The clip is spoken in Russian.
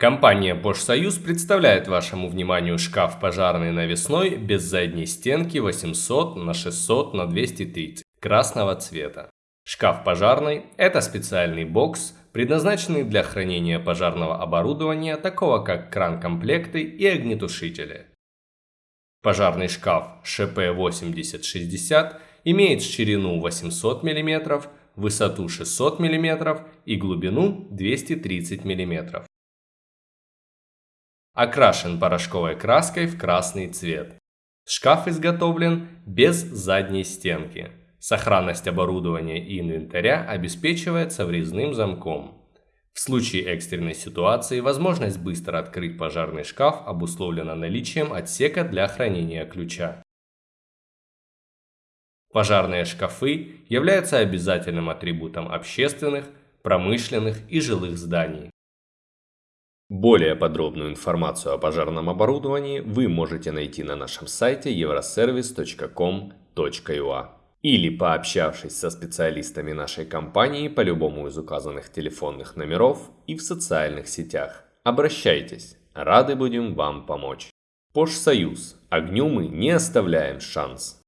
Компания Bosch Союз представляет вашему вниманию шкаф пожарный навесной без задней стенки 800 на 600 на 230 красного цвета. Шкаф пожарный – это специальный бокс, предназначенный для хранения пожарного оборудования, такого как кран-комплекты и огнетушители. Пожарный шкаф ШП-8060 имеет ширину 800 мм, высоту 600 мм и глубину 230 мм. Окрашен порошковой краской в красный цвет. Шкаф изготовлен без задней стенки. Сохранность оборудования и инвентаря обеспечивается врезным замком. В случае экстренной ситуации возможность быстро открыть пожарный шкаф обусловлена наличием отсека для хранения ключа. Пожарные шкафы являются обязательным атрибутом общественных, промышленных и жилых зданий. Более подробную информацию о пожарном оборудовании вы можете найти на нашем сайте euroservice.com.ua или пообщавшись со специалистами нашей компании по любому из указанных телефонных номеров и в социальных сетях. Обращайтесь, рады будем вам помочь. Пош Союз. Огню мы не оставляем шанс.